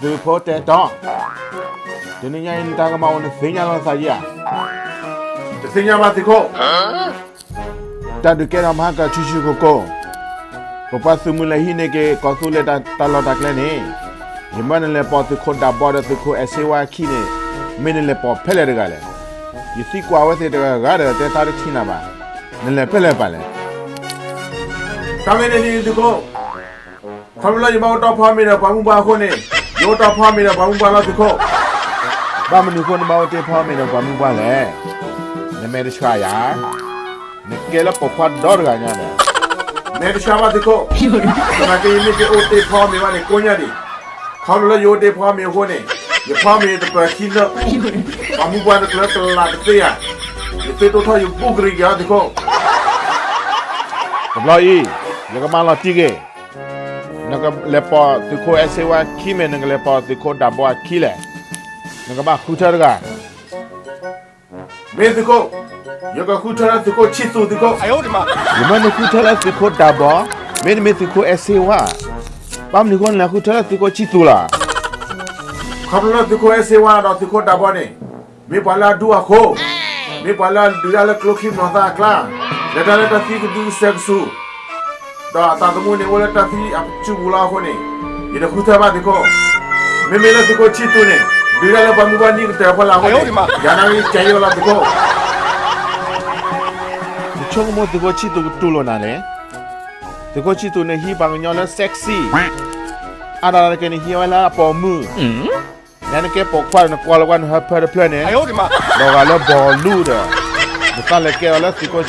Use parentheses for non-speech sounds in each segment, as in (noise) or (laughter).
The Potter Don ဒီနေ့ညရင်တာကမောင်းနဲ့စင်ညာလာစာကြီးอ่ะတစင်ညာမှာသိခေါ့တတ်ကဲရမဟာကချူချူကိုကိုပပစမူလဟိနေကေကောဆူလေတာတလော်တက်လဲနေဒီမနလေပေါ်သူခွန်တာပေါ်တဲ့ခုအစေဝါခိနေမင်းလေပေါ်ဖဲလဲတကလည်းယစီကွာဝဲစေတကကားတဲ့တာရချိနာပါနလေဖဲလဲပါလဲကမင်းနေဒီကို Kamula jima uta phamira pamumba khone yota phamira pamumba la dikho ဘာမနူခွန်မောင်တေဖောမင်းဘာမူပါလဲနမေရချာယာနကေလပဖတ်ဒေါ်ဂါညာလဲမေရချာမဒီကိုနာကေမီကေအိုတေဖောမင်းကနေကိုညာဒီခေါလလယိုတေဖောမင်းဟိုနေယဖောမင်းတပခိလဘာမူပါနကလတလာတေယာဒီပေတိုထာယပုဂရိယာဒီကိုဘလာယီယကမလာတီကေ nanga lepo tiko esewa kime nanga lepo tiko dabo akile nanga ba kutarga me tiko yoga kutara tiko chitu tiko. Ayori ma. Yuma kutara tiko dabo? Me me tiko esewa pam niko na kutara tiko chitu la? Kabla tiko esewa na tiko dabo ne me pala dua ko. Eh. Me pala dua la kloki nota kla. Leta leta fiku du seksu ta ta mu ne wala ta fi a ci wula ko ne ida kuta ne bila la ba mu ba ni ta ko la ko ya na ni kai wala de ko ne de ko ne hi bang nyo sexy ada la ke ni hi wala po mu nan ke po kwa plan ne ayo di lo ga la bo lu da ta le ke wala ti ko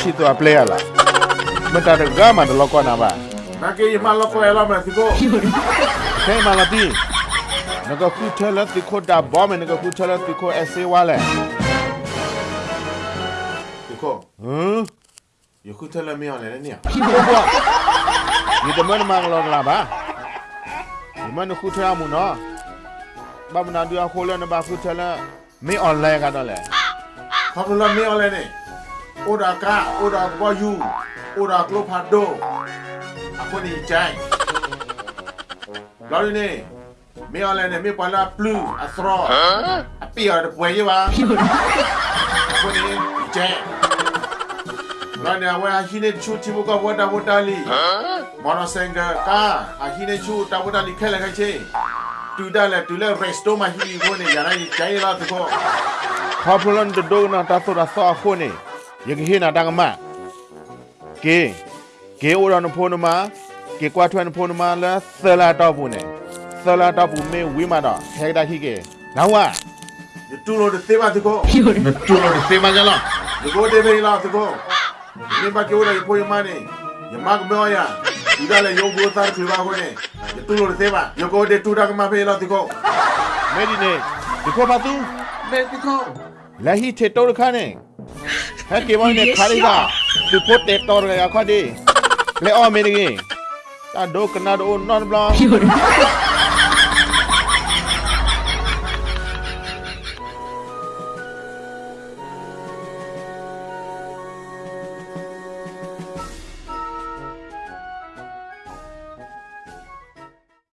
Bentar, gak mana loko napa? Nanti ima loko elah berarti kok. Saya malah di. Naga kuter lah di kota bom, naga kuter lah di kota SC wale. Diko. Hmm? Ya kuter lah mian lah ni. Kibo. Ini teman mang lor lah ba. Teman kuter amu no. Ba mana dia ya kuli naga kuter lah. Kan oleh. Kamu lah mian lah ni. Udah kak, bayu. ora glopado ako ni jai lori ni mi ole ne mi pala plu asro api ora de puye wa ako ni jai lori awe ahine chu ti bu ka woda woda li mono senga ka ahine chu ta woda li khela ka che tu da le tu le resto ma hi ko ni yara ni jai la to ko พอพลันจะดูนะตาสุดาซอคนนี่ยังเห็นนะดังมาก เกเกโอรานพนมาเกกว่าทวนพนมาแล้วเซลาตอบุเนี่ยเซลาตอบุเมวิมาดอเฮกดาฮิเกแล้วว่า ဒီတူလို့တေးပါတကော นตุโลเซมาจังล่ะ ဒီကိုတေးပေးလာတကောဒီမှာကျော်ရပိုယမနေယမကမောယာဒီကလည်းယုံဘူးသားပြပါခွနေဒီတူလို့တေးပါယကိုတေးတူတာကမဖေးလာတကော เมดิเนดิโคปาตู မေတကော ลาฮิเทโตรคาเนี่ยฮ Reported orang yang aku (laughs) ada. Lek om oh, ini. Tado kena ada unon. Oh,